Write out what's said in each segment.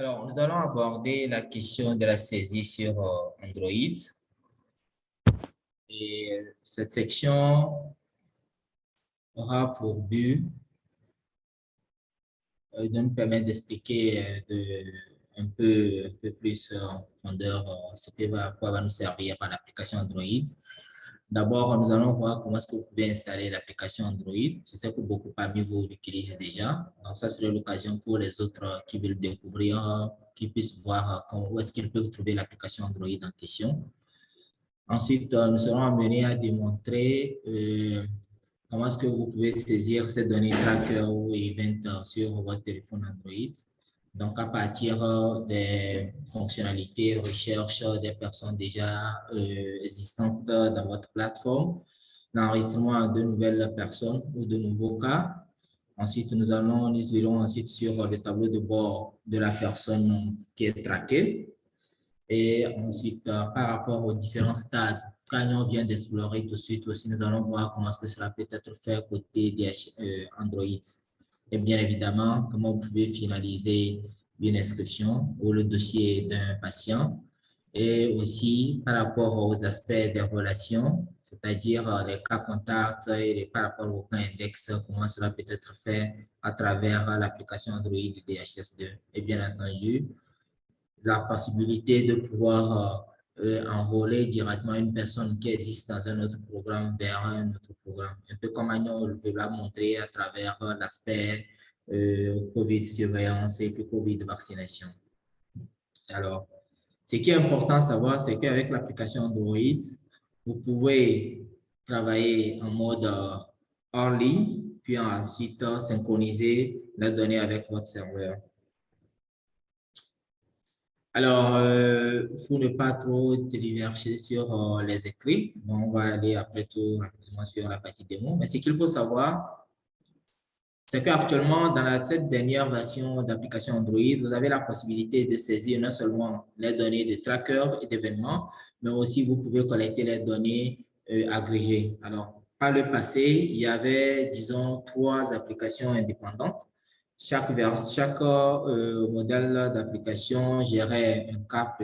Alors, nous allons aborder la question de la saisie sur euh, Android. Et euh, cette section aura pour but euh, de nous permettre d'expliquer un peu, un peu plus en profondeur ce que va, quoi va nous servir l'application Android. D'abord, nous allons voir comment est-ce que vous pouvez installer l'application Android. Je sais que beaucoup parmi vous l'utilisent déjà. Donc, ça serait l'occasion pour les autres qui veulent découvrir, qui puissent voir où est-ce qu'ils peuvent trouver l'application Android en question. Ensuite, nous serons amenés à démontrer euh, comment est-ce que vous pouvez saisir ces données tracker ou event sur votre téléphone Android. Donc, à partir euh, des fonctionnalités, recherche des personnes déjà euh, existantes dans votre plateforme, l'enregistrement de nouvelles personnes ou de nouveaux cas. Ensuite, nous allons, nous irons ensuite sur le tableau de bord de la personne qui est traquée. Et ensuite, euh, par rapport aux différents stades on vient d'explorer tout de suite aussi, nous allons voir comment est-ce que cela peut être fait côté des Android et bien évidemment, comment vous pouvez finaliser une inscription ou le dossier d'un patient et aussi par rapport aux aspects des relations, c'est-à-dire euh, les cas contacts et par rapport au cas index, comment cela peut être fait à travers l'application Android DHS2. Et bien entendu, la possibilité de pouvoir euh, euh, enrôler directement une personne qui existe dans un autre programme vers un autre programme. Un peu comme on peut l'a montrer à travers l'aspect euh, COVID surveillance et puis COVID vaccination. Alors, ce qui est important à savoir, c'est qu'avec l'application Android, vous pouvez travailler en mode en ligne, puis ensuite synchroniser la donnée avec votre serveur. Alors, euh, pour ne pas trop diverger sur euh, les écrits, on va aller après tout rapidement sur la partie démo. Mais ce qu'il faut savoir, c'est qu'actuellement, dans la cette dernière version d'application Android, vous avez la possibilité de saisir non seulement les données de tracker et d'événements, mais aussi vous pouvez collecter les données euh, agrégées. Alors, par le passé, il y avait, disons, trois applications indépendantes chaque, chaque euh, modèle d'application gérait un cas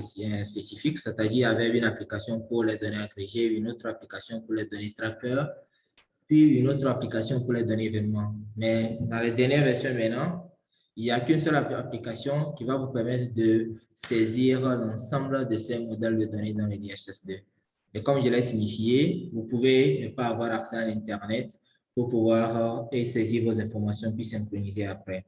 spécifique, c'est-à-dire avait une application pour les données agrégées, une autre application pour les données tracker, puis une autre application pour les données événements. Mais dans les dernières versions maintenant, il n'y a qu'une seule application qui va vous permettre de saisir l'ensemble de ces modèles de données dans les DHS2. Et comme je l'ai signifié, vous pouvez ne pas avoir accès à l'Internet pour pouvoir euh, saisir vos informations puis synchroniser après.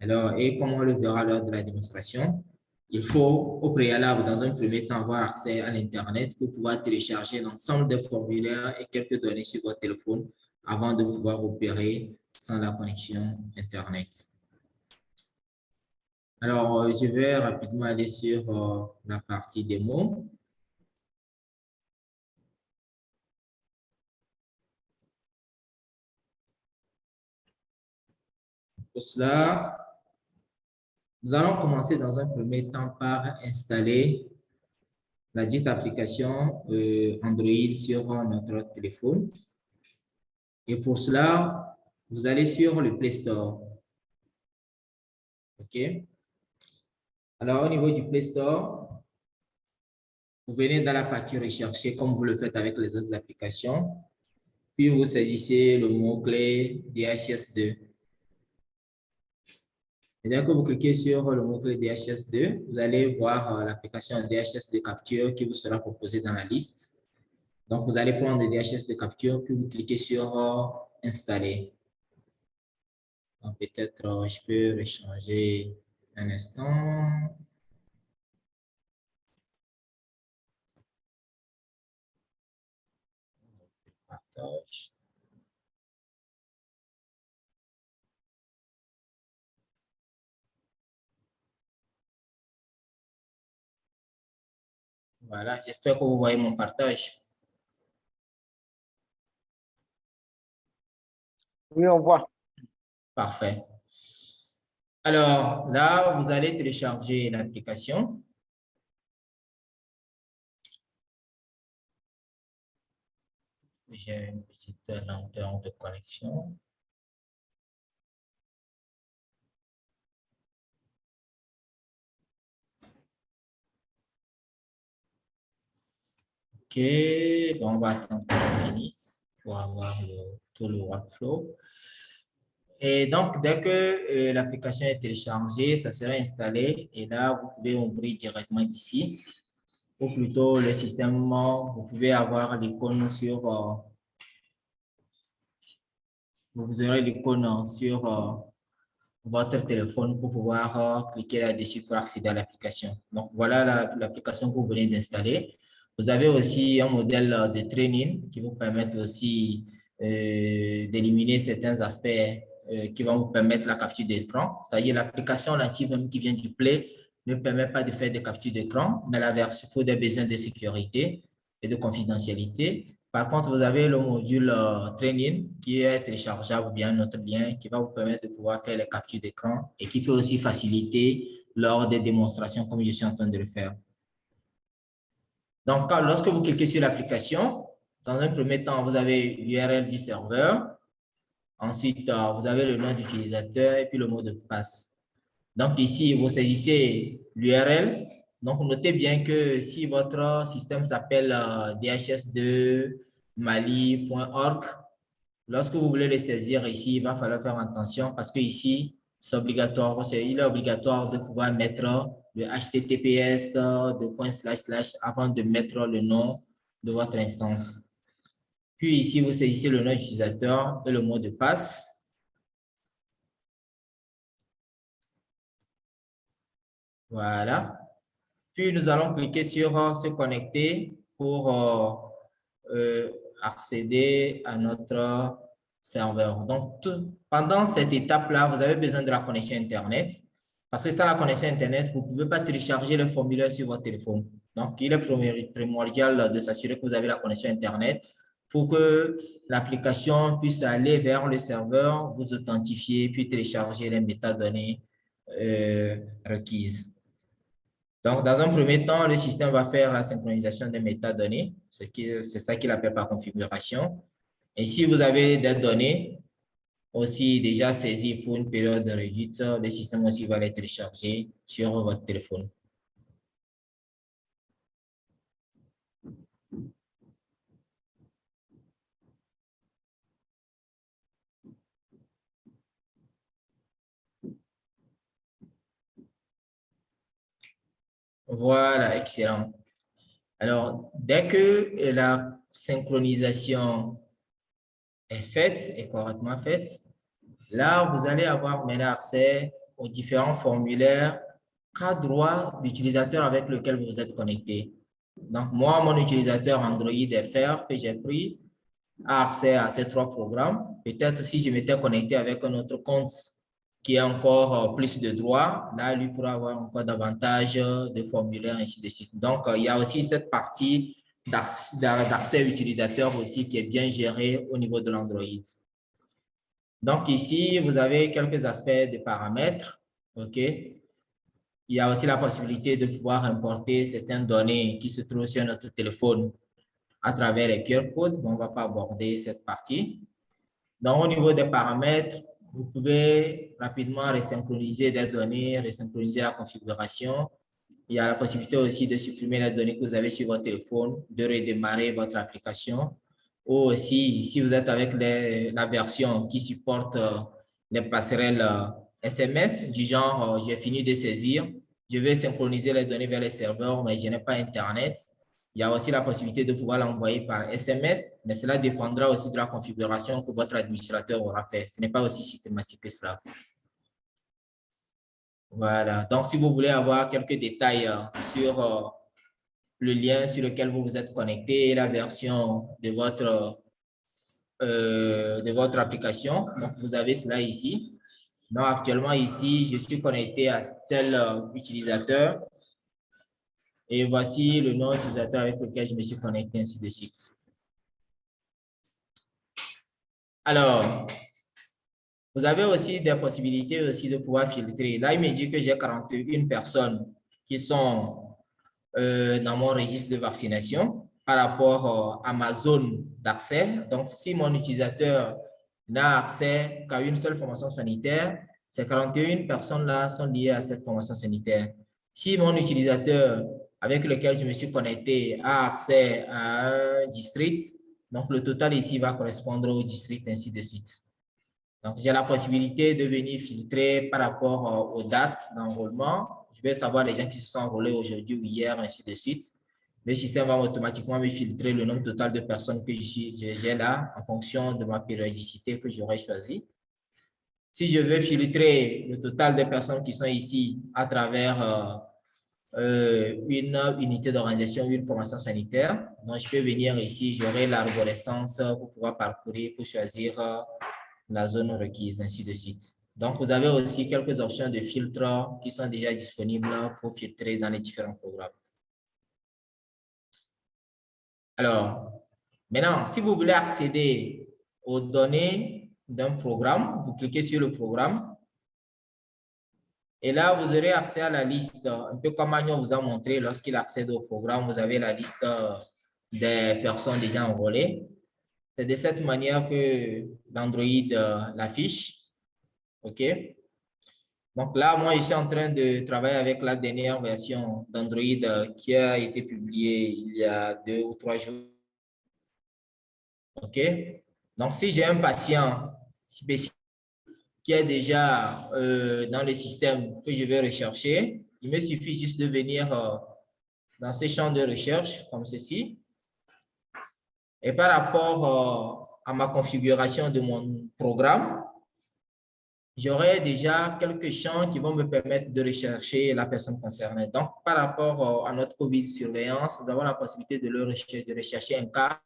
Alors, et comme on le verra lors de la démonstration, il faut au préalable, dans un premier temps, avoir accès à l'Internet pour pouvoir télécharger l'ensemble des formulaires et quelques données sur votre téléphone avant de pouvoir opérer sans la connexion Internet. Alors, euh, je vais rapidement aller sur euh, la partie démo. Pour cela, nous allons commencer dans un premier temps par installer la dite application euh, Android sur notre téléphone. Et pour cela, vous allez sur le Play Store. OK? Alors, au niveau du Play Store, vous venez dans la partie rechercher comme vous le faites avec les autres applications. Puis, vous saisissez le mot-clé DHS2. Dès que vous cliquez sur le mot-clé DHS2, vous allez voir euh, l'application DHS2 Capture qui vous sera proposée dans la liste. Donc, vous allez prendre le DHS2 Capture, puis vous cliquez sur euh, Installer. Peut-être euh, je peux rechanger un instant. Partage. Voilà, j'espère que vous voyez mon partage. Oui, on voit. Parfait. Alors, là, vous allez télécharger l'application. J'ai une petite lenteur de connexion. Bon, on va attendre que ça finisse pour avoir tout le workflow. Et donc, dès que euh, l'application est téléchargée, ça sera installé et là, vous pouvez ouvrir directement d'ici. Ou plutôt, le système, vous pouvez avoir l'icône sur... Euh, vous aurez l'icône sur euh, votre téléphone pour pouvoir cliquer là-dessus pour accéder à l'application. Donc, voilà l'application que vous venez d'installer. Vous avez aussi un modèle de training qui vous permet aussi d'éliminer certains aspects euh, qui va vous permettre la capture d'écran. C'est-à-dire l'application native qui vient du Play ne permet pas de faire des captures d'écran, mais la version pour des besoins de sécurité et de confidentialité. Par contre, vous avez le module euh, Training qui est téléchargeable via notre lien qui va vous permettre de pouvoir faire les captures d'écran et qui peut aussi faciliter lors des démonstrations comme je suis en train de le faire. Donc, lorsque vous cliquez sur l'application, dans un premier temps, vous avez l'URL du serveur, Ensuite, euh, vous avez le nom d'utilisateur et puis le mot de passe. Donc ici, vous saisissez l'URL. Donc notez bien que si votre système s'appelle euh, dhs2mali.org, lorsque vous voulez le saisir ici, il va falloir faire attention parce que ici, c'est obligatoire, il est obligatoire de pouvoir mettre HTTPS de point slash slash avant de mettre le nom de votre instance. Puis ici, vous saisissez le nom d'utilisateur et le mot de passe. Voilà. Puis, nous allons cliquer sur euh, « Se connecter » pour euh, euh, accéder à notre serveur. Donc, pendant cette étape-là, vous avez besoin de la connexion Internet. Parce que sans la connexion Internet, vous ne pouvez pas télécharger le formulaire sur votre téléphone. Donc, il est primordial de s'assurer que vous avez la connexion Internet pour que l'application puisse aller vers le serveur, vous authentifier, puis télécharger les métadonnées euh, requises. Donc, dans un premier temps, le système va faire la synchronisation des métadonnées. C'est ça qu'il appelle par configuration. Et si vous avez des données aussi déjà saisies pour une période réduite, le système aussi va les télécharger sur votre téléphone. Voilà, excellent. Alors, dès que la synchronisation est faite, est correctement faite, là, vous allez avoir maintenant accès aux différents formulaires cas droit d'utilisateur avec lequel vous êtes connecté. Donc, moi, mon utilisateur Android FR que j'ai pris a accès à ces trois programmes. Peut-être si je m'étais connecté avec un autre compte qui a encore euh, plus de droits, là, lui pourra avoir encore davantage de formulaires, ainsi de suite. Donc, euh, il y a aussi cette partie d'accès utilisateur aussi qui est bien gérée au niveau de l'Android. Donc, ici, vous avez quelques aspects de paramètres. OK? Il y a aussi la possibilité de pouvoir importer certaines données qui se trouvent sur notre téléphone à travers les QR codes. on ne va pas aborder cette partie. Donc, au niveau des paramètres, vous pouvez rapidement resynchroniser des données, resynchroniser la configuration. Il y a la possibilité aussi de supprimer les données que vous avez sur votre téléphone, de redémarrer votre application. Ou aussi, si vous êtes avec la version qui supporte euh, les passerelles SMS, euh, du genre, euh, j'ai fini de saisir, je vais synchroniser les données vers les serveurs, mais je n'ai pas Internet. Il y a aussi la possibilité de pouvoir l'envoyer par SMS, mais cela dépendra aussi de la configuration que votre administrateur aura fait. Ce n'est pas aussi systématique que cela. Voilà. Donc, si vous voulez avoir quelques détails euh, sur euh, le lien sur lequel vous vous êtes connecté et la version de votre, euh, de votre application, donc vous avez cela ici. Donc, actuellement, ici, je suis connecté à tel utilisateur et voici le nom d'utilisateur avec lequel je me suis connecté, ainsi de suite. Alors, vous avez aussi des possibilités aussi de pouvoir filtrer. Là, il me dit que j'ai 41 personnes qui sont euh, dans mon registre de vaccination par rapport euh, à ma zone d'accès. Donc, si mon utilisateur n'a accès qu'à une seule formation sanitaire, ces 41 personnes-là sont liées à cette formation sanitaire. Si mon utilisateur avec lequel je me suis connecté a accès à un district. Donc, le total ici va correspondre au district, ainsi de suite. Donc, j'ai la possibilité de venir filtrer par rapport aux dates d'enrôlement. Je vais savoir les gens qui se sont enrôlés aujourd'hui ou hier, ainsi de suite. Le système va automatiquement me filtrer le nombre total de personnes que j'ai là en fonction de ma périodicité que j'aurais choisi. Si je veux filtrer le total de personnes qui sont ici à travers euh, euh, une unité d'organisation ou une formation sanitaire, donc je peux venir ici, j'aurai l'arborescence pour pouvoir parcourir, pour choisir euh, la zone requise, ainsi de suite. Donc, vous avez aussi quelques options de filtre qui sont déjà disponibles pour filtrer dans les différents programmes. Alors, maintenant, si vous voulez accéder aux données d'un programme, vous cliquez sur le programme. Et là, vous aurez accès à la liste, un peu comme Magnon vous a montré, lorsqu'il accède au programme, vous avez la liste des personnes déjà enrôlées. C'est de cette manière que l'Android euh, l'affiche. OK? Donc là, moi, je suis en train de travailler avec la dernière version d'Android euh, qui a été publiée il y a deux ou trois jours. OK? Donc, si j'ai un patient spécifique qui est déjà euh, dans le système que je vais rechercher, il me suffit juste de venir dans ces champs de recherche comme ceci. Et par rapport à ma configuration de mon programme, j'aurai déjà quelques champs qui vont me permettre de rechercher la personne concernée. Donc, par rapport euh, à notre COVID-surveillance, nous avons la possibilité de, rechercher, un cas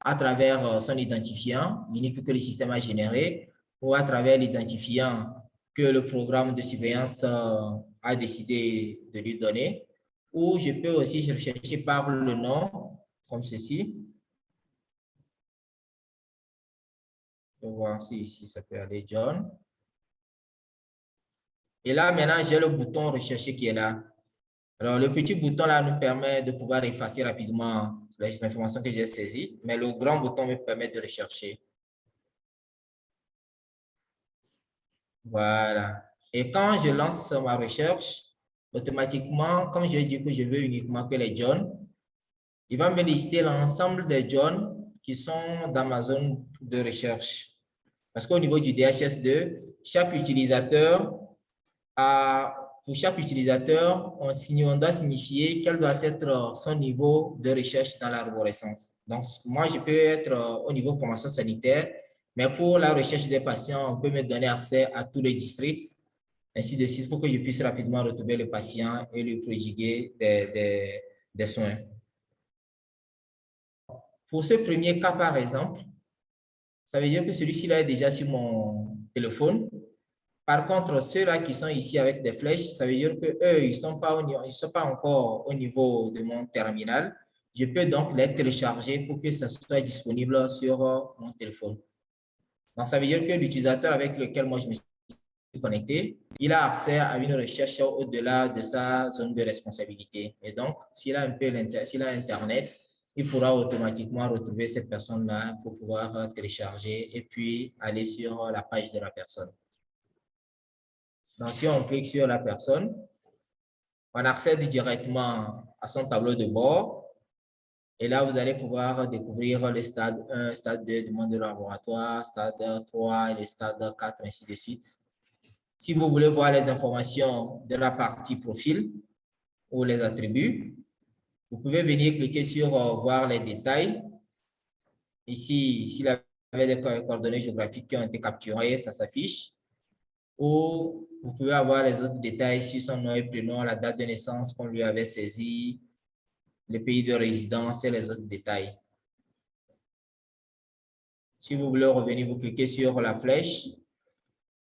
à travers euh, son identifiant, unique que le système a généré, ou à travers l'identifiant que le programme de surveillance euh, a décidé de lui donner, ou je peux aussi rechercher par le nom, comme ceci. Je vais voir si ici ça peut aller John. Et là, maintenant, j'ai le bouton rechercher qui est là. Alors, le petit bouton là nous permet de pouvoir effacer rapidement les informations que j'ai saisies, mais le grand bouton me permet de rechercher. Voilà. Et quand je lance ma recherche, automatiquement, comme je dis que je veux uniquement que les John, il va me lister l'ensemble des John qui sont dans ma zone de recherche. Parce qu'au niveau du DHS2, chaque utilisateur pour chaque utilisateur, on, on doit signifier quel doit être son niveau de recherche dans l'arborescence. Donc, moi, je peux être au niveau formation sanitaire, mais pour la recherche des patients, on peut me donner accès à tous les districts, ainsi de suite, pour que je puisse rapidement retrouver le patient et lui prodiguer des soins. Pour ce premier cas, par exemple, ça veut dire que celui-ci est déjà sur mon téléphone. Par contre, ceux-là qui sont ici avec des flèches, ça veut dire qu'eux, ils ne sont, pas sont pas encore au niveau de mon terminal. Je peux donc les télécharger pour que ça soit disponible sur mon téléphone. Donc, ça veut dire que l'utilisateur avec lequel moi je me suis connecté, il a accès à une recherche au-delà de sa zone de responsabilité. Et donc, s'il a un peu s'il a Internet, il pourra automatiquement retrouver cette personne-là pour pouvoir télécharger et puis aller sur la page de la personne. Donc, si on clique sur la personne, on accède directement à son tableau de bord. Et là, vous allez pouvoir découvrir le stade 1, stade 2, demande de laboratoire, stade 3 et le stade 4, ainsi de suite. Si vous voulez voir les informations de la partie profil ou les attributs, vous pouvez venir cliquer sur euh, voir les détails. Ici, s'il avait des coordonnées géographiques qui ont été capturées, ça s'affiche ou vous pouvez avoir les autres détails sur son nom et prénom, la date de naissance qu'on lui avait saisi, le pays de résidence et les autres détails. Si vous voulez revenir, vous cliquez sur la flèche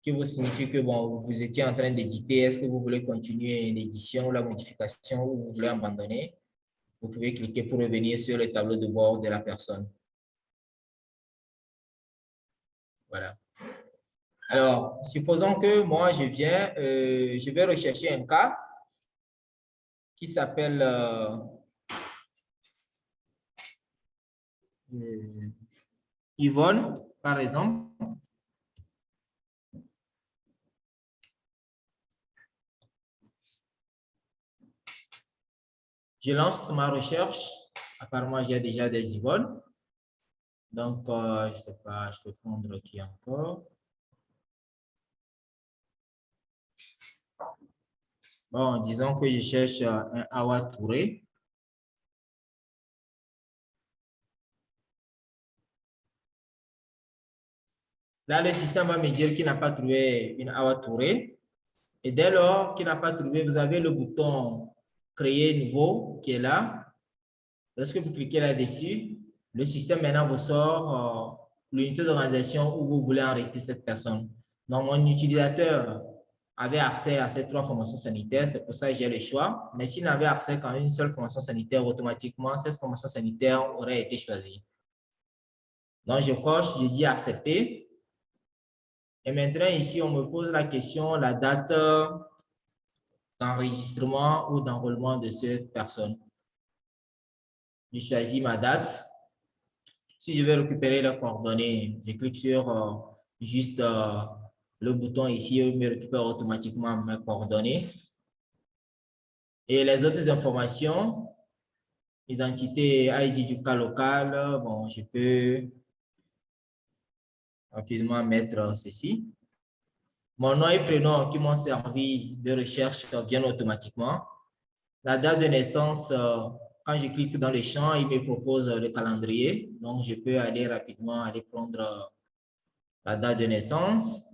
qui vous signifie que bon, vous étiez en train d'éditer. Est-ce que vous voulez continuer l'édition ou la modification ou vous voulez abandonner? Vous pouvez cliquer pour revenir sur le tableau de bord de la personne. Voilà. Alors, supposons que moi, je viens, euh, je vais rechercher un cas qui s'appelle euh, euh, Yvonne, par exemple. Je lance ma recherche. Apparemment, j'ai déjà des Yvonne. Donc, euh, je ne sais pas, je peux prendre qui encore. Bon, disons que je cherche euh, un Awa Touré. Là, le système va me dire qu'il n'a pas trouvé une Awa Touré. Et dès lors qu'il n'a pas trouvé, vous avez le bouton Créer nouveau qui est là. Lorsque vous cliquez là-dessus, le système maintenant vous sort euh, l'unité d'organisation où vous voulez enregistrer cette personne. Donc, mon utilisateur avait accès à ces trois formations sanitaires, c'est pour ça que j'ai le choix. Mais s'il n'avait accès qu'à une seule formation sanitaire, automatiquement, cette formation sanitaire aurait été choisie. Donc, je coche, je dis accepter. Et maintenant, ici, on me pose la question, la date d'enregistrement ou d'enrôlement de cette personne. Je choisis ma date. Si je vais récupérer les coordonnées, je clique sur euh, juste euh, le bouton ici, il me récupère automatiquement mes coordonnées. Et les autres informations, identité ID du cas local, bon, je peux rapidement mettre ceci. Mon nom et prénom qui m'ont servi de recherche viennent automatiquement. La date de naissance, euh, quand je clique dans le champ, il me propose le calendrier. Donc, je peux aller rapidement aller prendre euh, la date de naissance.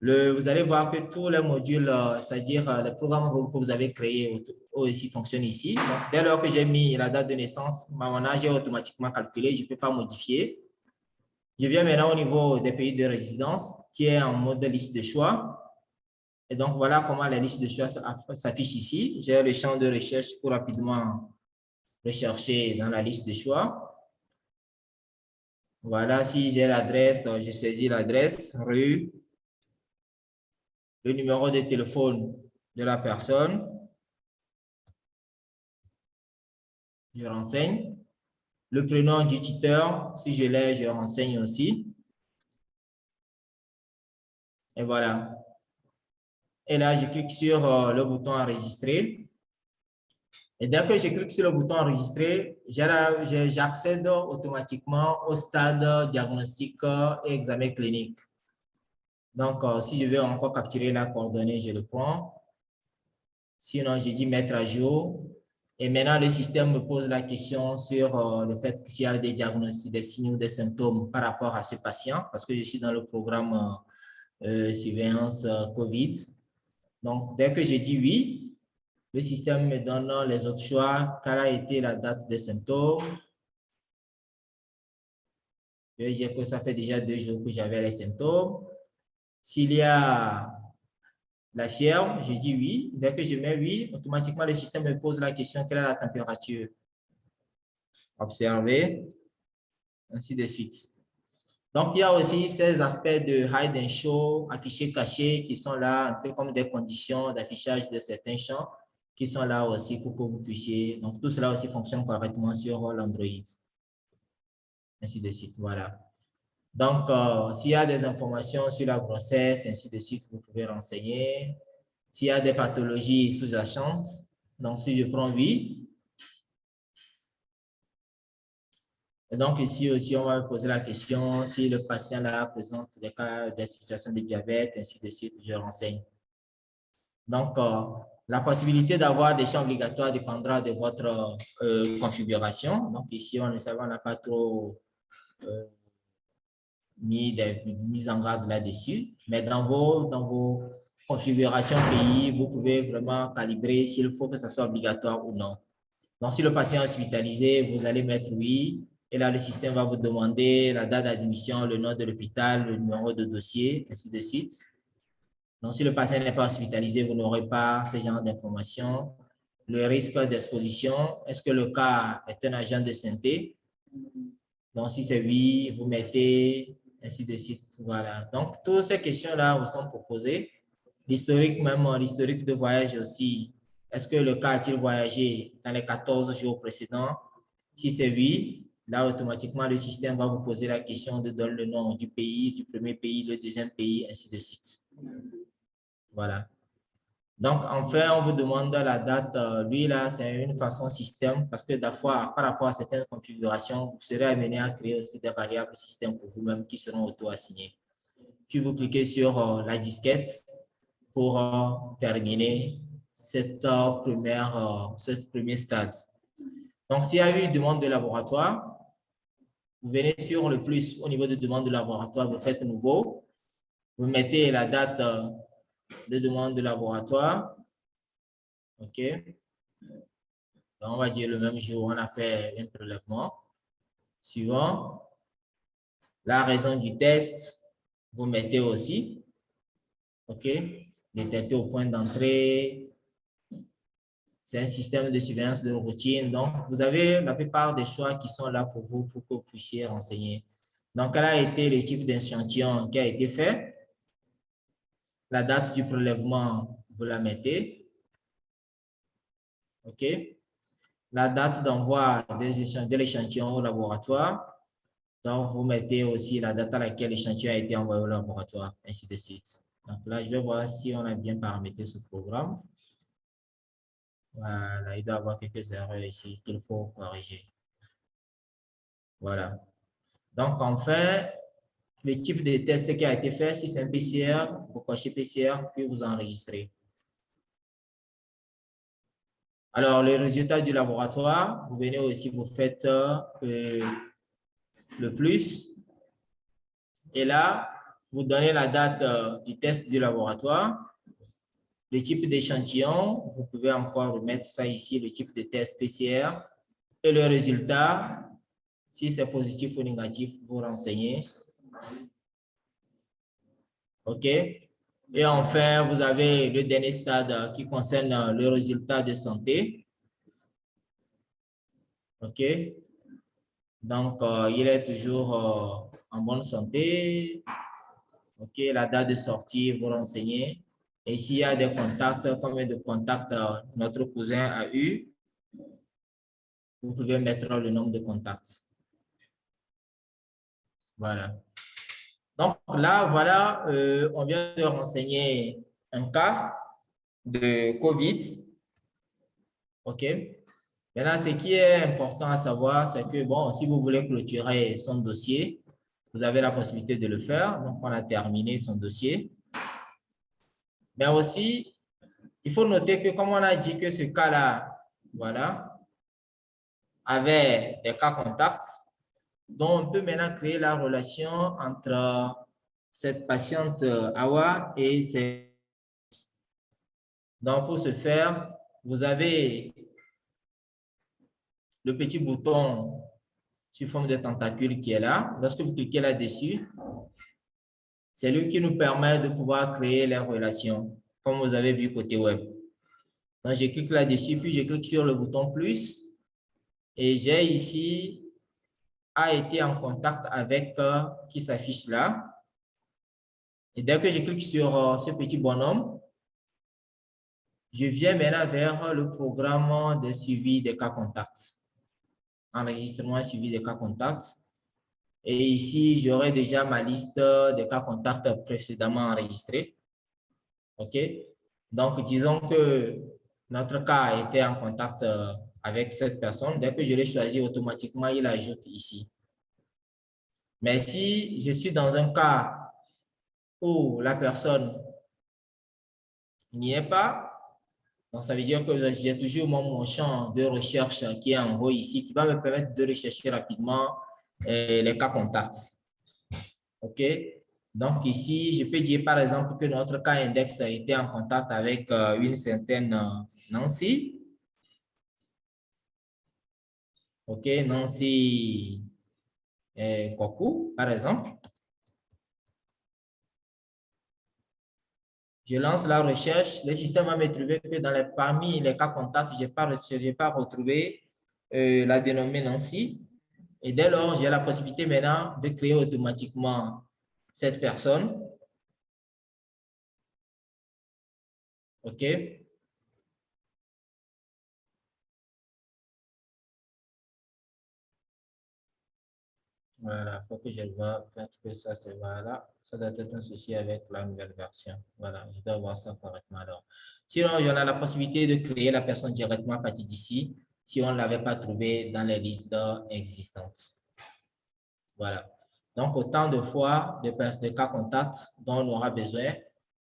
Le, vous allez voir que tous les modules, euh, c'est-à-dire le programme que vous avez créé aussi fonctionne ici. dès lors que j'ai mis la date de naissance, mon âge est automatiquement calculé, je ne peux pas modifier. Je viens maintenant au niveau des pays de résidence, qui est en mode liste de choix. Et donc, voilà comment la liste de choix s'affiche ici. J'ai le champ de recherche pour rapidement rechercher dans la liste de choix. Voilà, si j'ai l'adresse, je saisis l'adresse, rue, le numéro de téléphone de la personne. Je renseigne. Le prénom du tuteur, si je l'ai, je renseigne aussi. Et voilà. Et là, je clique sur euh, le bouton enregistrer. Et dès que je clique sur le bouton enregistrer, j'accède automatiquement au stade diagnostic et examen clinique. Donc, euh, si je veux encore capturer la coordonnée, je le prends. Sinon, je dis mettre à jour. Et maintenant, le système me pose la question sur euh, le fait s'il y a des diagnostics, des signes ou des symptômes par rapport à ce patient, parce que je suis dans le programme euh, surveillance euh, COVID. Donc, dès que je dis oui, le système me donne les autres choix, quelle a été la date des symptômes? Je que ça fait déjà deux jours que j'avais les symptômes. S'il y a la fièvre, je dis oui. Dès que je mets oui, automatiquement, le système me pose la question, quelle est la température? Observez, ainsi de suite. Donc, il y a aussi ces aspects de hide and show, affiché caché, qui sont là, un peu comme des conditions d'affichage de certains champs, qui sont là aussi pour que vous puissiez. Donc, tout cela aussi fonctionne correctement sur l'Android. Ainsi de suite, voilà. Donc, euh, s'il y a des informations sur la grossesse, ainsi de suite, vous pouvez renseigner. S'il y a des pathologies sous-jacentes, donc si je prends oui. Et donc, ici aussi, on va poser la question si le patient là présente des cas, des situations de diabète, ainsi de suite, je renseigne. Donc, euh, la possibilité d'avoir des champs obligatoires dépendra de votre euh, configuration. Donc, ici, on ne n'a pas trop mis en garde là-dessus. Mais dans vos, dans vos configurations pays, vous pouvez vraiment calibrer s'il faut que ça soit obligatoire ou non. Donc, si le patient est hospitalisé, vous allez mettre oui. Et là, le système va vous demander la date d'admission, le nom de l'hôpital, le numéro de dossier, ainsi de suite. Donc, si le patient n'est pas hospitalisé, vous n'aurez pas ce genre d'informations. Le risque d'exposition, est-ce que le cas est un agent de santé? Donc, si c'est oui, vous mettez ainsi de suite. Voilà. Donc, toutes ces questions-là vous sont proposées. L'historique, même l'historique de voyage aussi. Est-ce que le cas a-t-il voyagé dans les 14 jours précédents? Si c'est oui, là, automatiquement, le système va vous poser la question de donner le nom du pays, du premier pays, le deuxième pays, ainsi de suite. Voilà. Donc, enfin, on vous demande la date. Euh, lui, là, c'est une façon système parce que des fois, par rapport à certaines configurations, vous serez amené à créer aussi des variables système pour vous-même qui seront auto-assignées. Puis, vous cliquez sur euh, la disquette pour euh, terminer cette, première, ce premier stade. Donc, s'il y a eu une demande de laboratoire, vous venez sur le plus au niveau de demande de laboratoire, vous faites nouveau, vous mettez la date de demande de laboratoire. OK. on va dire le même jour, on a fait un prélèvement. Suivant. La raison du test, vous mettez aussi. OK. Détecter au point d'entrée. C'est un système de surveillance de routine. Donc, vous avez la plupart des choix qui sont là pour vous, pour que vous puissiez renseigner. Donc, elle a été le type d'échantillon qui a été fait? La date du prélèvement, vous la mettez. OK. La date d'envoi de l'échantillon au laboratoire. Donc, vous mettez aussi la date à laquelle l'échantillon a été envoyé au laboratoire, ainsi de suite. Donc là, je vais voir si on a bien paramétré ce programme. Voilà, il doit y avoir quelques erreurs ici qu'il faut corriger. Voilà. Donc, en fait, le type de test qui a été fait. Si c'est un PCR, vous cochez PCR, puis vous enregistrez. Alors, les résultats du laboratoire, vous venez aussi, vous faites euh, le plus. Et là, vous donnez la date euh, du test du laboratoire, le type d'échantillon, vous pouvez encore remettre ça ici, le type de test PCR, et le résultat, si c'est positif ou négatif, vous renseignez OK. Et enfin, vous avez le dernier stade qui concerne le résultat de santé. OK. Donc, euh, il est toujours euh, en bonne santé. OK. La date de sortie, vous renseignez. Et s'il y a des contacts, combien de contacts euh, notre cousin a eu, vous pouvez mettre le nombre de contacts. Voilà. Donc là, voilà, euh, on vient de renseigner un cas de COVID. OK. Maintenant, ce qui est important à savoir, c'est que, bon, si vous voulez clôturer son dossier, vous avez la possibilité de le faire. Donc, on a terminé son dossier. Mais aussi, il faut noter que, comme on a dit que ce cas-là, voilà, avait des cas contacts, donc, on peut maintenant créer la relation entre cette patiente euh, Awa et ses... Donc, pour ce faire, vous avez le petit bouton sur forme de tentacule qui est là. Lorsque vous cliquez là-dessus, c'est lui qui nous permet de pouvoir créer les relations, comme vous avez vu côté web. Donc, je clique là-dessus, puis je clique sur le bouton plus et j'ai ici a été en contact avec euh, qui s'affiche là. Et dès que je clique sur euh, ce petit bonhomme, je viens maintenant vers le programme de suivi des cas contacts. Enregistrement suivi des cas contacts. Et ici, j'aurai déjà ma liste des cas contacts précédemment enregistrés. OK? Donc, disons que notre cas était en contact euh, avec cette personne. Dès que je l'ai choisi, automatiquement, il ajoute ici. Mais si je suis dans un cas où la personne n'y est pas, donc ça veut dire que j'ai toujours mon, champ de recherche qui est en haut ici, qui va me permettre de rechercher rapidement euh, les cas contacts. OK? Donc ici, je peux dire par exemple que notre cas index a été en contact avec euh, une certaine euh, Nancy. OK, Nancy eh, par exemple. Je lance la recherche, le système va me trouver que dans les, parmi les cas contacts, je n'ai pas, pas retrouvé euh, la dénommée Nancy. Et dès lors, j'ai la possibilité maintenant de créer automatiquement cette personne. OK. Voilà, il faut que je vois. Peut-être que ça, c'est voilà. Ça doit être un souci avec la nouvelle version. Voilà, je dois voir ça correctement alors. Sinon, il y en a la possibilité de créer la personne directement à partir d'ici si on ne l'avait pas trouvé dans les listes existantes. Voilà. Donc, autant de fois de, de cas contacts dont on aura besoin,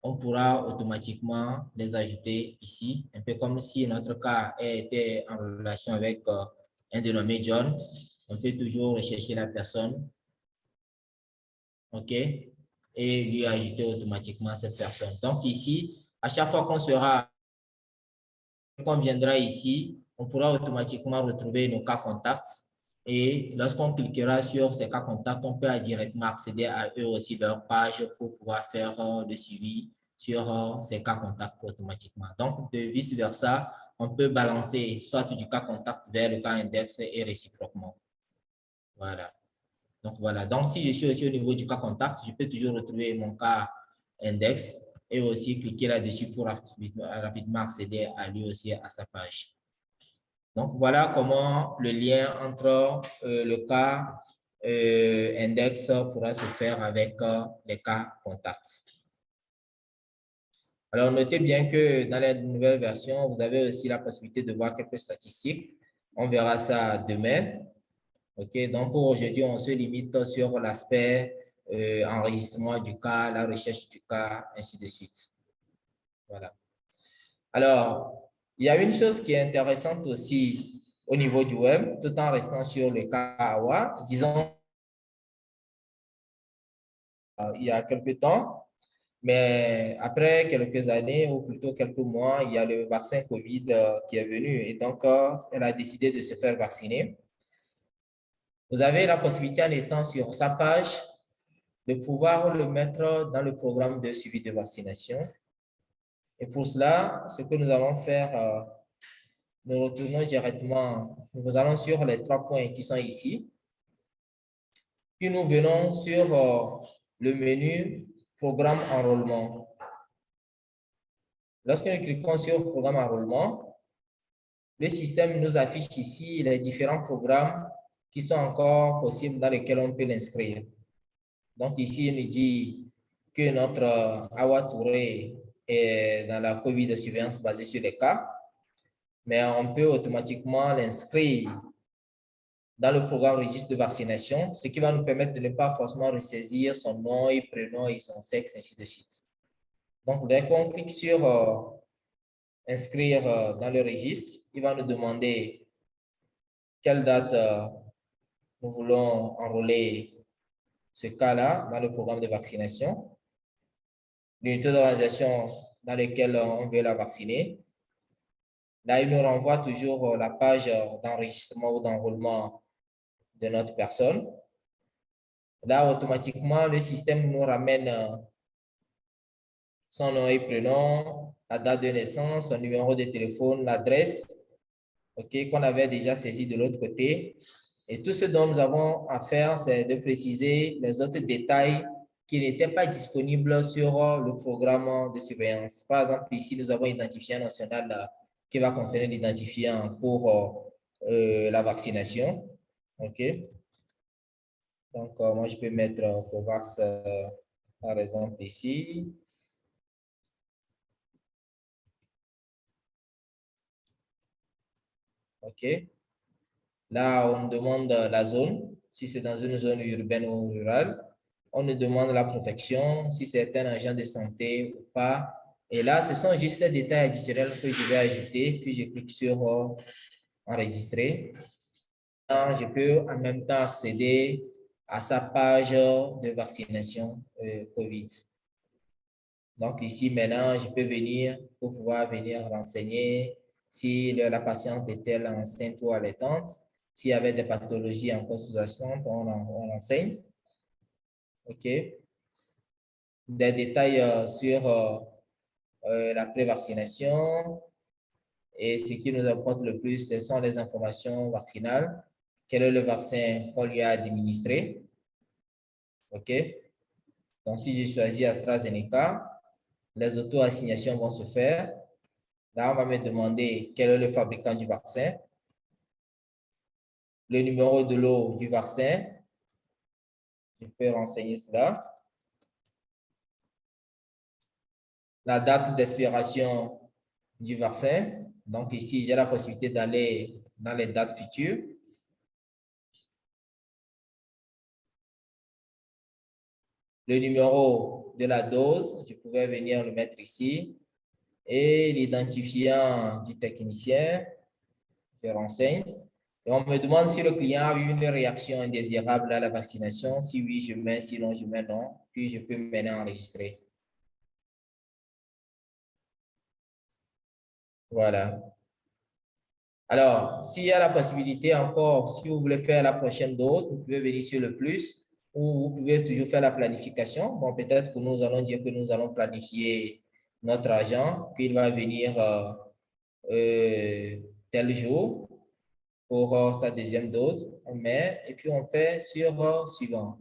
on pourra automatiquement les ajouter ici, un peu comme si notre cas était en relation avec euh, un dénommé John, on peut toujours rechercher la personne, OK, et lui ajouter automatiquement cette personne. Donc ici, à chaque fois qu'on sera, qu'on viendra ici, on pourra automatiquement retrouver nos cas contacts et lorsqu'on cliquera sur ces cas contacts, on peut directement accéder à eux aussi leur page pour pouvoir faire euh, le suivi sur euh, ces cas contacts automatiquement. Donc, de vice-versa, on peut balancer soit du cas contact vers le cas index et réciproquement. Voilà. Donc, voilà. Donc, si je suis aussi au niveau du cas contact, je peux toujours retrouver mon cas index et aussi cliquer là-dessus pour rapidement accéder à lui aussi à sa page. Donc, voilà comment le lien entre euh, le cas euh, index pourra se faire avec euh, les cas contacts. Alors, notez bien que dans la nouvelle version, vous avez aussi la possibilité de voir quelques statistiques. On verra ça demain. OK, donc aujourd'hui, on se limite sur l'aspect enregistrement du cas, la recherche du cas, ainsi de suite. Voilà. Alors, il y a une chose qui est intéressante aussi au niveau du web, tout en restant sur le cas AWA. Disons, euh, il y a quelques temps, mais après quelques années ou plutôt quelques mois, il y a le vaccin COVID euh, qui est venu et donc euh, elle a décidé de se faire vacciner. Vous avez la possibilité en étant sur sa page de pouvoir le mettre dans le programme de suivi de vaccination et pour cela, ce que nous allons faire, euh, nous retournons directement, nous allons sur les trois points qui sont ici. Puis nous venons sur euh, le menu Programme enrôlement. Lorsque nous cliquons sur Programme enrôlement, le système nous affiche ici les différents programmes qui sont encore possibles dans lesquels on peut l'inscrire. Donc ici, il nous dit que notre Awa Touré et dans la COVID de surveillance basée sur les cas, mais on peut automatiquement l'inscrire dans le programme registre de vaccination, ce qui va nous permettre de ne pas forcément ressaisir son nom et prénom et son sexe, ainsi de suite. Donc, dès qu'on clique sur euh, inscrire euh, dans le registre, il va nous demander quelle date euh, nous voulons enrôler ce cas-là dans le programme de vaccination l'unité d'organisation dans laquelle on veut la vacciner. Là, il nous renvoie toujours la page d'enregistrement ou d'enrôlement de notre personne. Là, automatiquement, le système nous ramène son nom et prénom, la date de naissance, son numéro de téléphone, l'adresse, qu'on avait déjà saisi de l'autre côté. Et tout ce dont nous avons à faire, c'est de préciser les autres détails qui n'était pas disponible sur euh, le programme de surveillance. Par exemple, ici, nous avons identifié un national euh, qui va concerner l'identifiant pour euh, la vaccination. OK. Donc, moi, je peux mettre COVAX, par exemple, ici. OK. Là, on demande la zone, si c'est dans une zone urbaine ou rurale on nous demande la profession, si c'est un agent de santé ou pas. Et là, ce sont juste les détails additionnels que je vais ajouter, puis je clique sur euh, enregistrer. Je peux en même temps accéder à sa page de vaccination euh, COVID. Donc ici, maintenant, je peux venir pour pouvoir venir renseigner si la patiente est-elle enceinte ou allaitante. S'il y avait des pathologies en consultation, on, on enseigne. OK. Des détails euh, sur euh, euh, la prévaccination. Et ce qui nous apporte le plus, ce sont les informations vaccinales. Quel est le vaccin qu'on lui a administré? OK. Donc, si j'ai choisi AstraZeneca, les auto-assignations vont se faire. Là, on va me demander quel est le fabricant du vaccin, le numéro de l'eau du vaccin, Je peux renseigner cela. La date d'expiration du vaccin. Donc ici, j'ai la possibilité d'aller dans les dates futures. Le numéro de la dose, je pouvais venir le mettre ici. Et l'identifiant du technicien, je renseigne. On me demande si le client a eu une réaction indésirable à la vaccination. Si oui, je mets, sinon je mets non. Puis je peux maintenant enregistrer. Voilà. Alors, s'il y a la possibilité encore, si vous voulez faire la prochaine dose, vous pouvez venir sur le plus ou vous pouvez toujours faire la planification. Bon, peut-être que nous allons dire que nous allons planifier notre agent, puis il va venir euh, euh, tel jour pour euh, sa deuxième dose. On met et puis on fait sur suivant.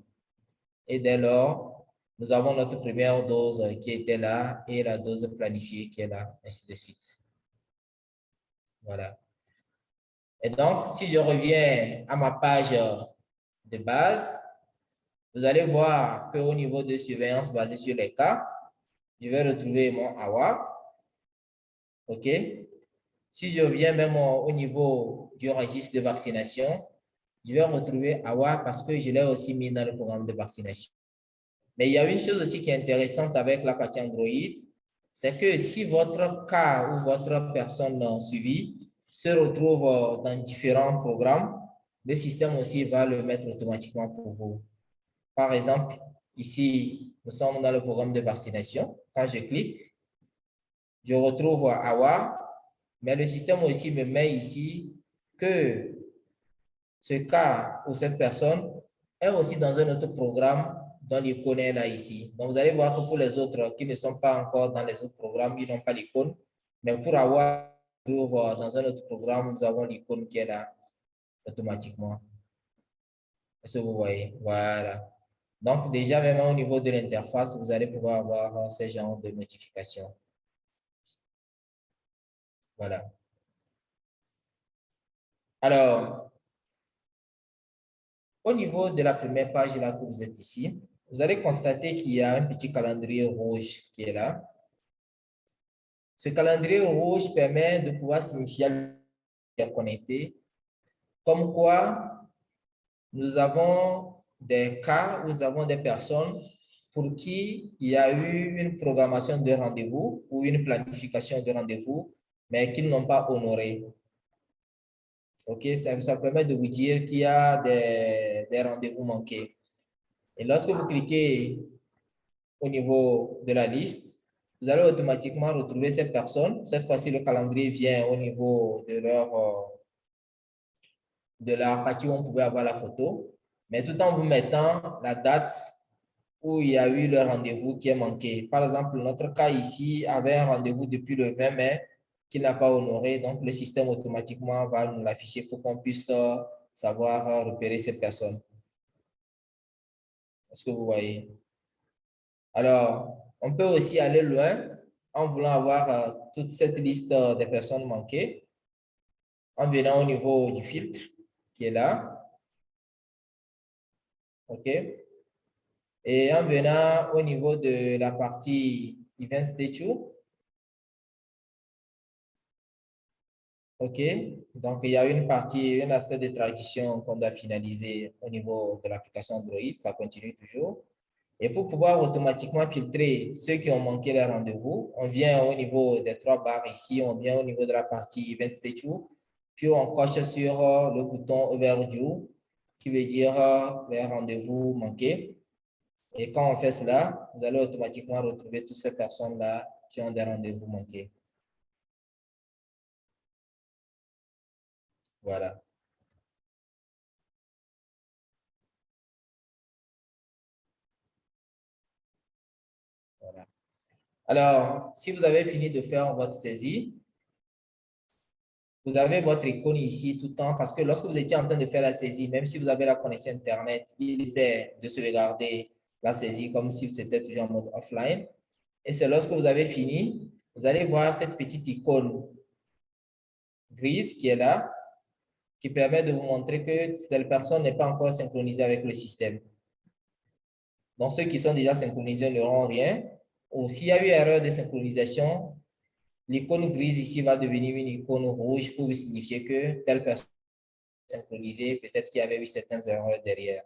Et dès lors, nous avons notre première dose qui était là et la dose planifiée qui est là, ainsi de suite. Voilà. Et donc, si je reviens à ma page de base, vous allez voir qu'au niveau de surveillance basée sur les cas, je vais retrouver mon AWA. OK? Si je reviens même au niveau du registre de vaccination, je vais retrouver AWA parce que je l'ai aussi mis dans le programme de vaccination. Mais il y a une chose aussi qui est intéressante avec la partie Android, c'est que si votre cas ou votre personne suivie se retrouve dans différents programmes, le système aussi va le mettre automatiquement pour vous. Par exemple, ici, nous sommes dans le programme de vaccination. Quand je clique, je retrouve AWA, mais le système aussi me met ici que ce cas ou cette personne est aussi dans un autre programme dont l'icône est là ici. Donc, vous allez voir que pour les autres qui ne sont pas encore dans les autres programmes, ils n'ont pas l'icône. Mais pour avoir dans un autre programme, nous avons l'icône qui est là automatiquement. Est-ce que vous voyez? Voilà. Donc, déjà, même au niveau de l'interface, vous allez pouvoir avoir ce genre de notification. Voilà. Alors, au niveau de la première page là que vous êtes ici, vous allez constater qu'il y a un petit calendrier rouge qui est là. Ce calendrier rouge permet de pouvoir signifier connecté, comme quoi nous avons des cas où nous avons des personnes pour qui il y a eu une programmation de rendez-vous ou une planification de rendez-vous, mais qu'ils n'ont pas honoré. OK, ça, permet de vous dire qu'il y a des, des rendez-vous manqués. Et lorsque vous cliquez au niveau de la liste, vous allez automatiquement retrouver ces personnes. Cette fois-ci, le calendrier vient au niveau de leur, euh, de la partie où on pouvait avoir la photo mais tout en vous mettant la date où il y a eu le rendez-vous qui est manqué. Par exemple, notre cas ici avait un rendez-vous depuis le 20 mai qui n'a pas honoré, donc le système automatiquement va nous l'afficher pour qu'on puisse euh, savoir euh, repérer ces personnes. Est-ce que vous voyez? Alors, on peut aussi aller loin en voulant avoir euh, toute cette liste des personnes manquées, en venant au niveau du filtre qui est là, OK? Et en venant au niveau de la partie Event Statue, OK? Donc, il y a une partie, un aspect de traduction qu'on doit finaliser au niveau de l'application Android. Ça continue toujours. Et pour pouvoir automatiquement filtrer ceux qui ont manqué leur rendez-vous, on vient au niveau des trois barres ici, on vient au niveau de la partie Event Statue, puis on coche sur le bouton Overdue qui veut dire euh, les rendez-vous manqués. Et quand on fait cela, vous allez automatiquement retrouver toutes ces personnes-là qui ont des rendez-vous manqués. Voilà. Voilà. Alors, si vous avez fini de faire votre saisie, vous avez votre icône ici tout le temps parce que lorsque vous étiez en train de faire la saisie, même si vous avez la connexion Internet, il essaie de sauvegarder la saisie comme si c'était toujours en mode offline. Et c'est lorsque vous avez fini, vous allez voir cette petite icône grise qui est là, qui permet de vous montrer que cette personne n'est pas encore synchronisée avec le système. Donc, ceux qui sont déjà synchronisés n'auront rien. Ou s'il y a eu erreur de synchronisation, l'icône grise ici va devenir une icône rouge pour signifier que telle personne est synchronisée, peut-être qu'il y avait eu certaines erreurs derrière.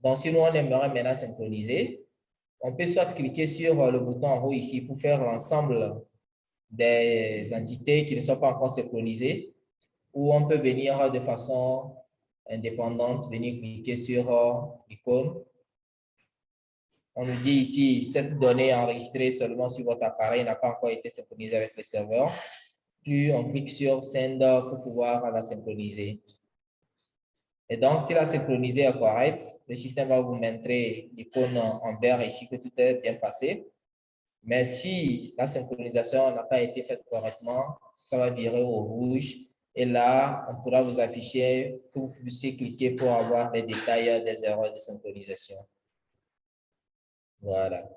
Donc, si nous, on aimerait maintenant synchroniser, on peut soit cliquer sur le bouton en haut ici pour faire l'ensemble des entités qui ne sont pas encore synchronisées, ou on peut venir de façon indépendante, venir cliquer sur l'icône on nous dit ici, cette donnée enregistrée seulement sur votre appareil n'a pas encore été synchronisée avec le serveur. Puis, on clique sur Send pour pouvoir la synchroniser. Et donc, si la synchronisée est correcte, le système va vous montrer l'icône en vert ici que tout est bien passé. Mais si la synchronisation n'a pas été faite correctement, ça va virer au rouge. Et là, on pourra vous afficher que vous puissiez cliquer pour avoir les détails des erreurs de synchronisation. Voilà.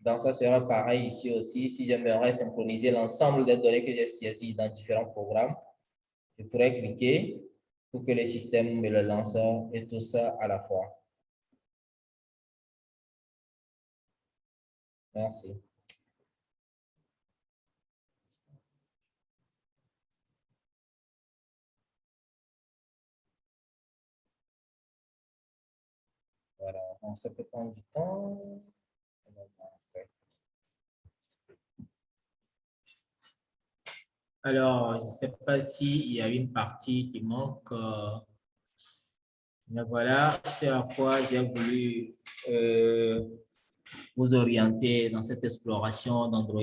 Donc, ça sera pareil ici aussi. Si j'aimerais synchroniser l'ensemble des données que j'ai saisies dans différents programmes, je pourrais cliquer pour que le système me le lance et tout ça à la fois. Merci. Ça peut prendre du temps. Alors, je ne sais pas s'il y a une partie qui manque. Euh, mais voilà, c'est à quoi j'ai voulu euh, vous orienter dans cette exploration d'Android.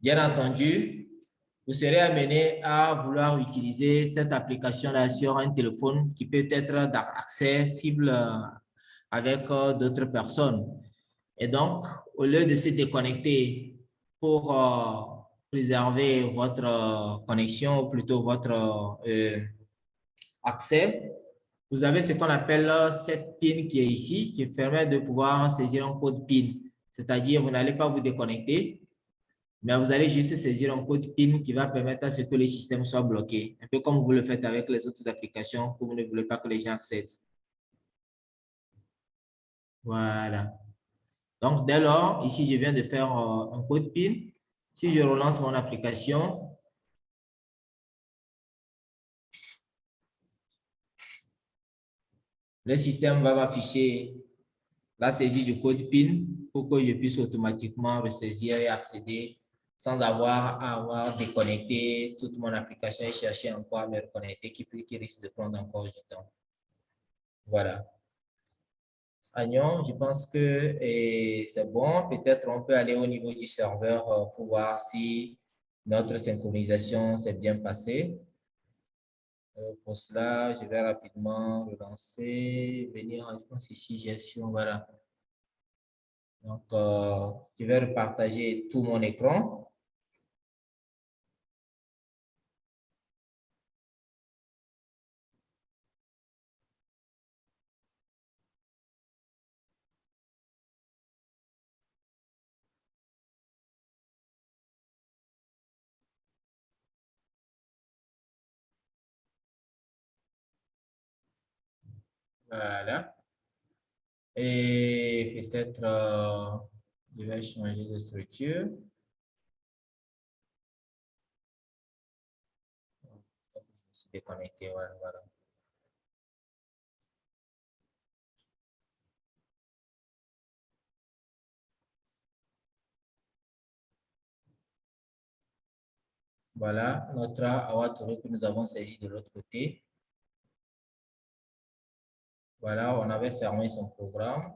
Bien entendu, vous serez amené à vouloir utiliser cette application-là sur un téléphone qui peut être accessible euh, avec euh, d'autres personnes. Et donc, au lieu de se déconnecter pour euh, préserver votre connexion, ou plutôt votre accès, vous avez ce qu'on appelle cette PIN qui est ici, qui permet de pouvoir saisir un code PIN. C'est-à-dire, vous n'allez pas vous déconnecter, mais vous allez juste saisir un code PIN qui va permettre à ce que le système soit bloqué, un peu comme vous le faites avec les autres applications que vous ne voulez pas que les gens accèdent. Voilà. Donc, dès lors, ici, je viens de faire euh, un code PIN. Si je relance mon application, le système va m'afficher la saisie du code PIN pour que je puisse automatiquement ressaisir et accéder sans avoir à avoir déconnecté toute mon application et chercher encore à me reconnecter qui, qui risque de prendre encore du temps. Voilà. Agnon, je pense que c'est bon. Peut-être on peut aller au niveau du serveur euh, pour voir si notre synchronisation s'est bien passée. Euh, pour cela, je vais rapidement relancer, venir, je pense ici, gestion, voilà. Donc, euh, je vais repartager tout mon écran. Voilà. Et peut-être, euh, je vais changer de structure. Je voilà. voilà. Voilà notre avatar que nous avons saisi de l'autre côté. Voilà, on avait fermé son programme.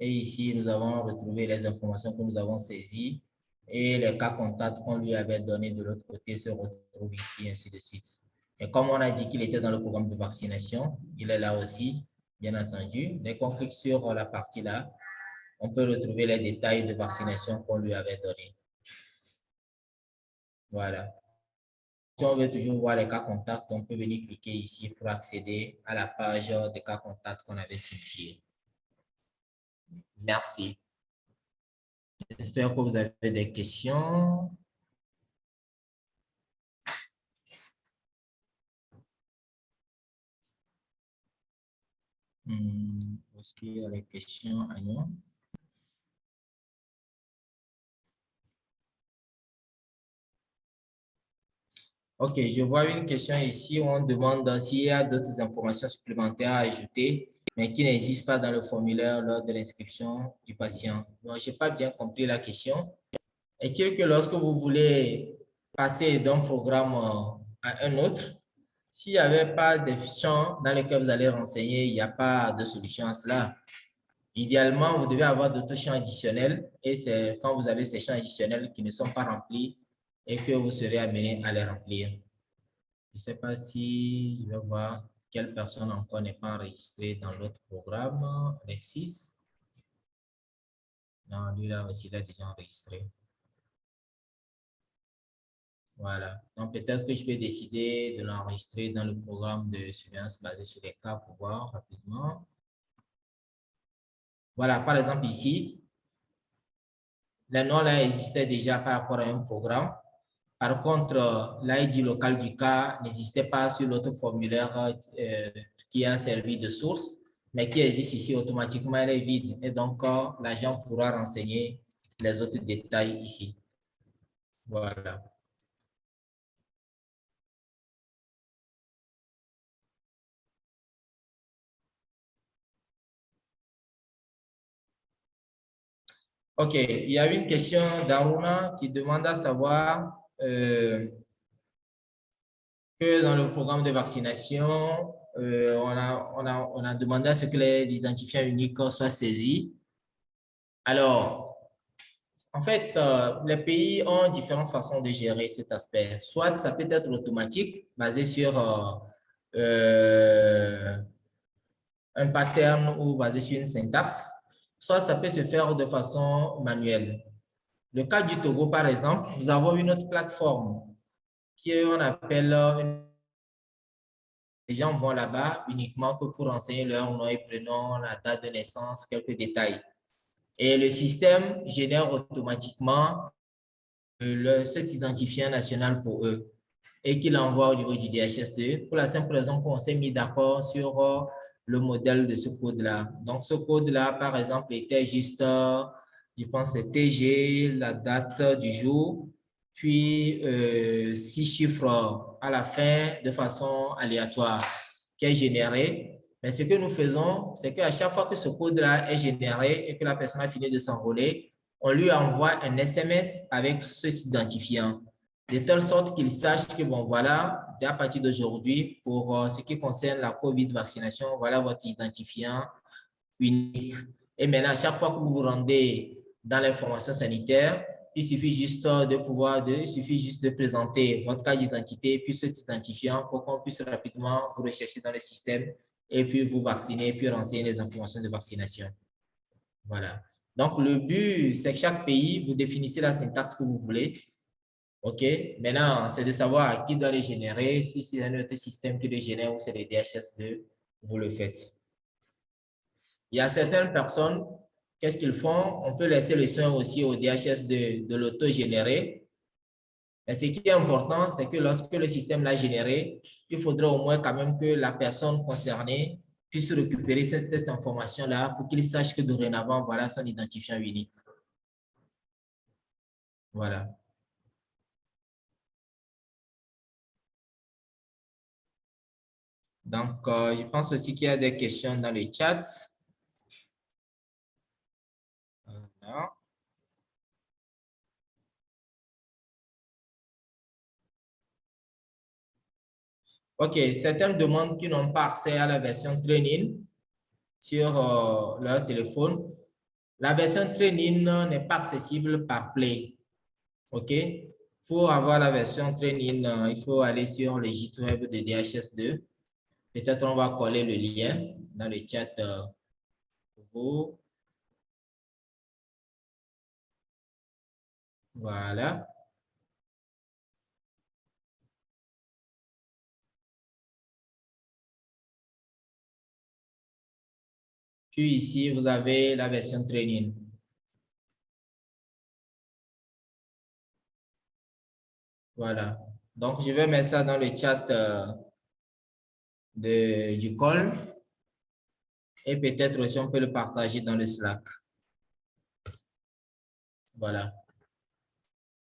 Et ici, nous avons retrouvé les informations que nous avons saisies et les cas contacts qu'on lui avait donnés de l'autre côté se retrouvent ici, ainsi de suite. Et comme on a dit qu'il était dans le programme de vaccination, il est là aussi, bien entendu. Dès qu'on clique sur la partie là, on peut retrouver les détails de vaccination qu'on lui avait donnés. Voilà. Si on veut toujours voir les cas contacts, on peut venir cliquer ici pour accéder à la page des cas contacts qu'on avait simplifié. Merci. J'espère que vous avez des questions. Hmm, est-ce qu'il y a des questions à Ok, je vois une question ici où on demande s'il y a d'autres informations supplémentaires à ajouter, mais qui n'existent pas dans le formulaire lors de l'inscription du patient. Je n'ai pas bien compris la question. Est-il que lorsque vous voulez passer d'un programme à un autre, s'il n'y avait pas de champs dans lesquels vous allez renseigner, il n'y a pas de solution à cela? Idéalement, vous devez avoir d'autres champs additionnels et c'est quand vous avez ces champs additionnels qui ne sont pas remplis et que vous serez amené à les remplir. Je ne sais pas si je vais voir quelle personne encore n'est pas enregistrée dans l'autre programme. Alexis? Non, lui là aussi, il a déjà enregistré. Voilà. Donc, peut-être que je vais décider de l'enregistrer dans le programme de surveillance basé sur les cas pour voir rapidement. Voilà, par exemple ici, le nom là existait déjà par rapport à un programme. Par contre, l'ID local du cas n'existait pas sur l'autre formulaire euh, qui a servi de source, mais qui existe ici automatiquement, elle est vide. Et donc, euh, l'agent pourra renseigner les autres détails ici. Voilà. OK, il y a une question d'Aruna qui demande à savoir euh, que dans le programme de vaccination, euh, on, a, demandé à ce que l'identifiant unique soit saisi. Alors, en fait, les pays ont différentes façons de gérer cet aspect. Soit ça peut être automatique, basé sur euh, un pattern ou basé sur une syntaxe, soit ça peut se faire de façon manuelle. Le cas du Togo, par exemple, nous avons une autre plateforme qui on appelle euh, les gens vont là-bas uniquement que pour renseigner leur nom et prénom, la date de naissance, quelques détails. Et le système génère automatiquement euh, le, cet identifiant national pour eux et qu'il envoie au niveau du DHS2 pour la simple raison qu'on s'est mis d'accord sur euh, le modèle de ce code-là. Donc, ce code-là, par exemple, était juste je pense c'est TG, la date du jour, puis euh, six chiffres à la fin de façon aléatoire qui est généré. Mais ce que nous faisons, c'est qu'à chaque fois que ce code-là est généré et que la personne a fini de s'enrôler, on lui envoie un SMS avec ce identifiant, de telle sorte qu'il sache que, bon, voilà, à partir d'aujourd'hui, pour euh, ce qui concerne la COVID vaccination, voilà votre identifiant unique. Et maintenant, à chaque fois que vous vous rendez dans l'information sanitaire, il suffit juste de pouvoir, il suffit juste de présenter votre carte d'identité, puis cet identifiant pour qu'on puisse rapidement vous rechercher dans le système et puis vous vacciner, puis renseigner les informations de vaccination. Voilà. Donc, le but, c'est que chaque pays, vous définissez la syntaxe que vous voulez. OK? Maintenant, c'est de savoir qui doit les générer. Si c'est un autre système qui les génère ou c'est les DHS2, vous le faites. Il y a certaines personnes Qu'est-ce qu'ils font? On peut laisser le soin aussi au DHS de, l'auto-générer. Mais ce qui est important, c'est que lorsque le système l'a généré, il faudrait au moins quand même que la personne concernée puisse récupérer cette, cette information-là pour qu'il sache que dorénavant, voilà son identifiant unique. Voilà. Donc, euh, je pense aussi qu'il y a des questions dans le chat. OK, certaines demandent qui n'ont pas accès à la version training sur euh, leur téléphone. La version training n'est pas accessible par Play. OK? Pour avoir la version training, euh, il faut aller sur le site web de DHS2. Peut-être on va coller le lien dans le chat euh. Voilà. Puis ici, vous avez la version training. Voilà. Donc, je vais mettre ça dans le chat euh, de, du call. Et peut-être aussi, on peut le partager dans le Slack. Voilà.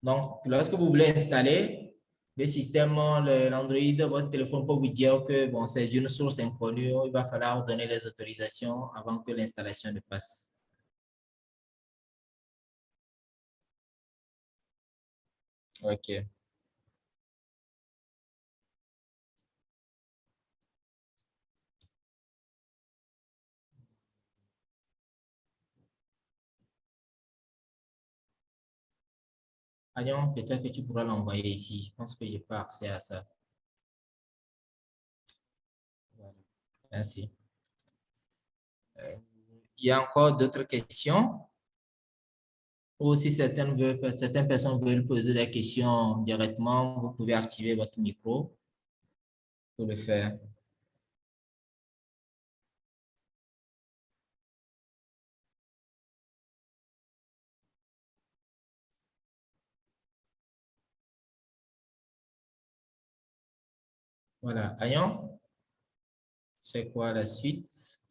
Donc, lorsque vous voulez installer le système, l'Android, votre téléphone peut vous dire que bon, c'est une source inconnue, il va falloir donner les autorisations avant que l'installation ne passe. OK. Ayon, peut-être que tu pourras l'envoyer ici. Je pense que je n'ai pas accès à ça. Merci. Euh, il y a encore d'autres questions? Ou si certaines, certaines personnes veulent poser des questions directement, vous pouvez activer votre micro pour le faire. Voilà, Ayon, c'est quoi la suite?